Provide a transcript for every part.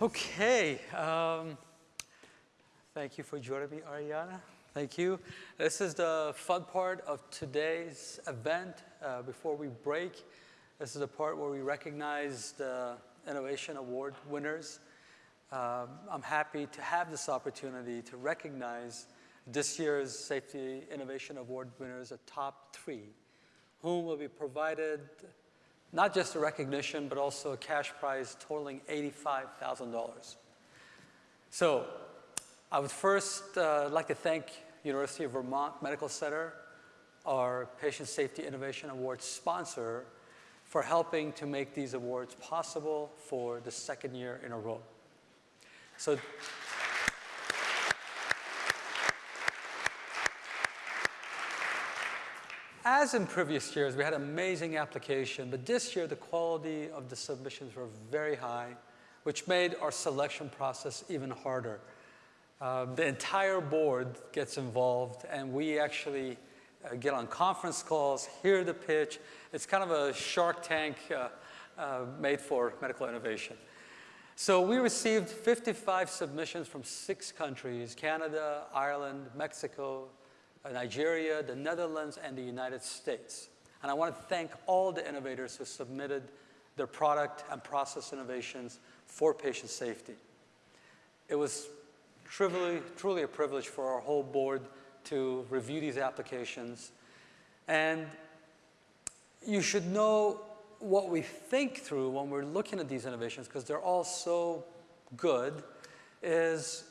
Okay. Um, thank you for joining me, Ariana. Thank you. This is the fun part of today's event. Uh, before we break, this is the part where we recognize the Innovation Award winners. Um, I'm happy to have this opportunity to recognize this year's Safety Innovation Award winners, the top three, whom will be provided not just a recognition, but also a cash prize totaling $85,000. So I would first uh, like to thank University of Vermont Medical Center, our Patient Safety Innovation Award sponsor, for helping to make these awards possible for the second year in a row. So As in previous years, we had amazing application, but this year the quality of the submissions were very high, which made our selection process even harder. Uh, the entire board gets involved, and we actually uh, get on conference calls, hear the pitch. It's kind of a shark tank uh, uh made for medical innovation. So we received 55 submissions from six countries, Canada, Ireland, Mexico, Uh, Nigeria, the Netherlands, and the United States. And I want to thank all the innovators who submitted their product and process innovations for patient safety. It was truly, truly a privilege for our whole board to review these applications. And you should know what we think through when we're looking at these innovations, because they're all so good, is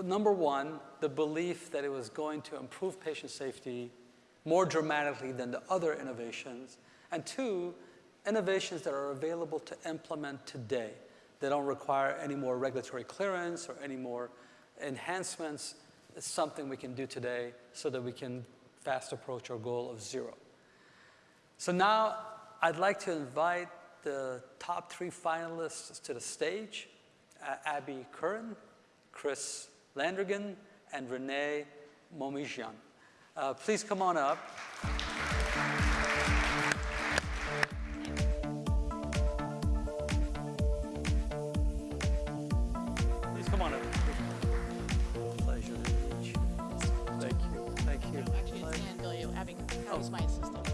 number one, the belief that it was going to improve patient safety more dramatically than the other innovations. And two, innovations that are available to implement today. They don't require any more regulatory clearance or any more enhancements. It's something we can do today so that we can fast approach our goal of zero. So now I'd like to invite the top three finalists to the stage, uh, Abby Curran, Chris Landrigan and Renee Momijian. Uh, please come on up. Please come on up. Pleasure to meet you. Thank you. Thank you. Actually, it's Dan Billiou, Abby Carl's my assistant.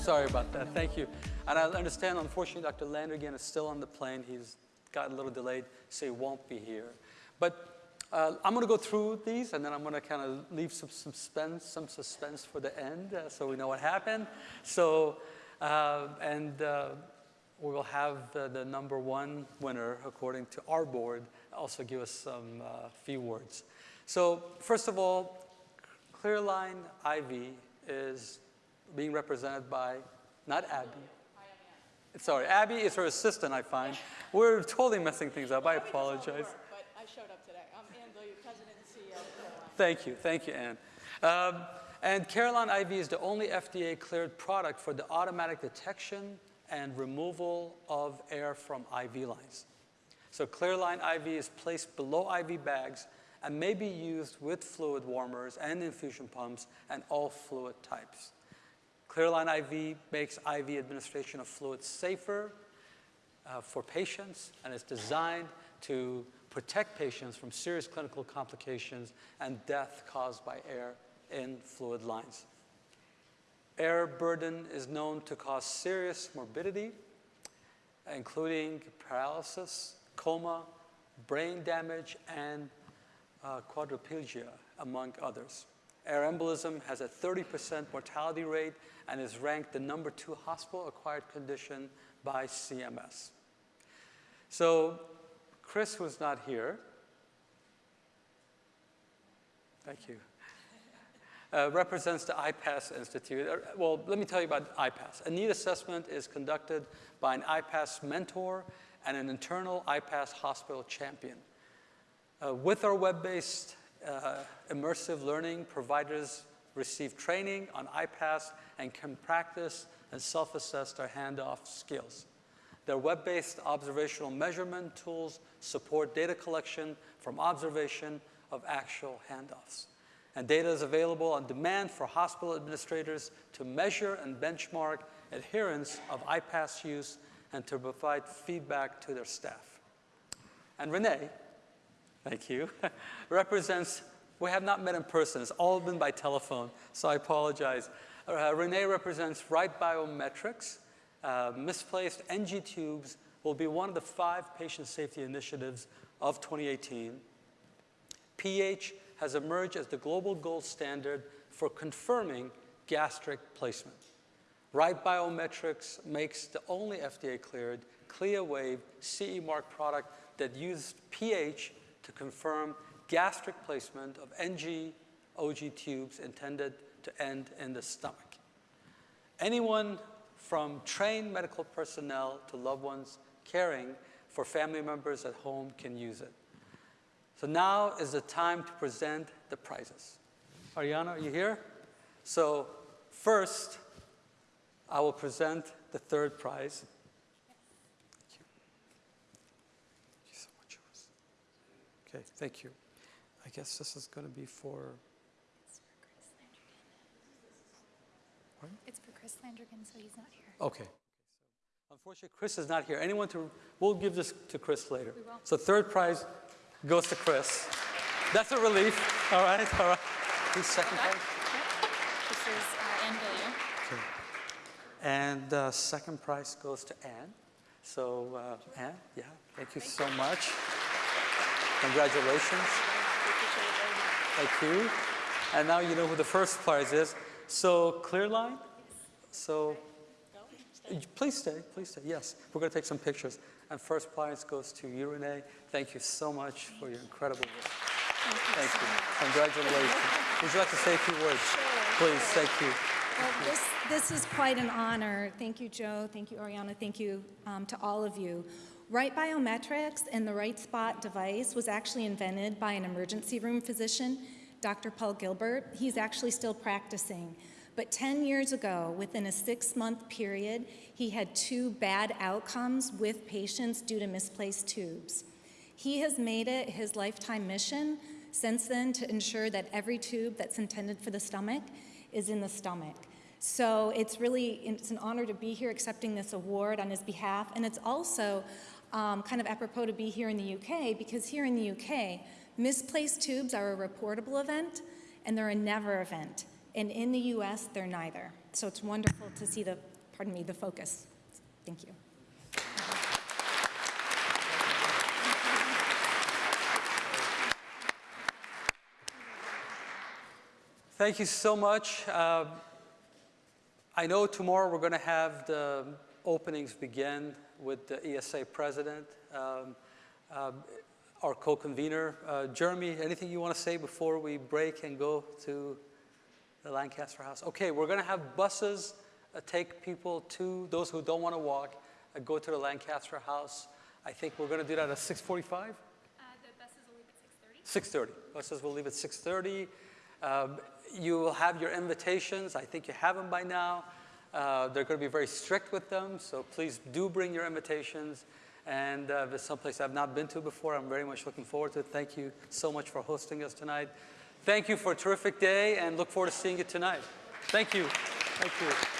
Sorry about that. Thank you. And I understand, unfortunately, Dr. Landrigan is still on the plane. He's got a little delayed, so he won't be here. But uh, I'm going to go through these, and then I'm going to kind of leave some suspense, some suspense for the end, uh, so we know what happened. So, uh, and uh, we will have the, the, number one winner, according to our board, also give us some uh, few words. So, first of all, Clearline IV is being represented by not Abby. Sorry, Abby is her assistant, I find. We're totally messing things up. I apologize. Work, I showed up today. I'm Ann Billiard, President and CEO Thank you. Thank you, Anne. Um, and Clearline IV is the only FDA-cleared product for the automatic detection and removal of air from IV lines. So Clearline IV is placed below IV bags and may be used with fluid warmers and infusion pumps and all fluid types. Clearline IV makes IV administration of fluids safer uh, for patients and is designed to protect patients from serious clinical complications and death caused by air in fluid lines. Air burden is known to cause serious morbidity, including paralysis, coma, brain damage, and uh, quadriplegia, among others. Air embolism has a 30% mortality rate and is ranked the number two hospital-acquired condition by CMS. So Chris was not here. Thank you. Uh, represents the IPASS Institute. Uh, well, let me tell you about IPASS. A need assessment is conducted by an IPASS mentor and an internal IPASS hospital champion. Uh, with our web-based uh, immersive learning, providers receive training on IPASS and can practice and self-assess their handoff skills. Their web-based observational measurement tools support data collection from observation of actual handoffs. And data is available on demand for hospital administrators to measure and benchmark adherence of IPASS use and to provide feedback to their staff. And Renee, thank you, represents, we have not met in person, it's all been by telephone, so I apologize. Uh, Renee represents Right Biometrics. Uh, misplaced NG tubes will be one of the five patient safety initiatives of 2018. pH has emerged as the global gold standard for confirming gastric placement. Right Biometrics makes the only FDA-cleared ClearWave CE mark product that uses pH to confirm gastric placement of NG OG tubes intended to end in the stomach. Anyone from trained medical personnel to loved ones caring for family members at home can use it. So now is the time to present the prizes. Ariana, are you here? So first, I will present the third prize. Thank you. Thank you so much. Rose. Okay, thank you. I guess this is going to be for, It's for Chris Landrigan, so he's not here. okay. Unfortunately, Chris is not here. Anyone to, we'll give this to Chris later. We will. So third prize goes to Chris. That's a relief. All right, all right. Who's second prize? This is uh, Ann. Okay. And uh, second prize goes to Anne. So uh, Anne, yeah, thank you so much. Congratulations. Thank you. And now you know who the first prize is. So Clearline. So please stay, please stay. Yes, we're going to take some pictures. And first prize goes to you, Renee. Thank you so much for your incredible work. Thank you. Congratulations. Would you like to say a few words? Please, thank you. Well, this, this is quite an honor. Thank you, Joe. Thank you, Ariana. Thank you um, to all of you. Right Biometrics and the Right Spot device was actually invented by an emergency room physician, Dr. Paul Gilbert. He's actually still practicing. But 10 years ago, within a six-month period, he had two bad outcomes with patients due to misplaced tubes. He has made it his lifetime mission since then to ensure that every tube that's intended for the stomach is in the stomach. So it's really, it's an honor to be here accepting this award on his behalf. And it's also um, kind of apropos to be here in the UK because here in the UK, misplaced tubes are a reportable event and they're a never event. And in the US, they're neither. So it's wonderful to see the, pardon me, the focus. Thank you. Thank you so much. Uh, I know tomorrow we're going to have the openings begin with the ESA president, um, uh, our co-convener. Uh, Jeremy, anything you want to say before we break and go to the Lancaster House? Okay, we're going to have buses uh, take people to, those who don't want to walk, uh, go to the Lancaster House. I think we're going to do that at 6.45? Uh, the buses will leave at 6.30. 6:30. Buses will leave at 6:30. Um, You will have your invitations. I think you have them by now. Uh, They're going to be very strict with them, so please do bring your invitations. And uh, if it's someplace I've not been to before, I'm very much looking forward to it. Thank you so much for hosting us tonight. Thank you for a terrific day, and look forward to seeing you tonight. Thank you. Thank you.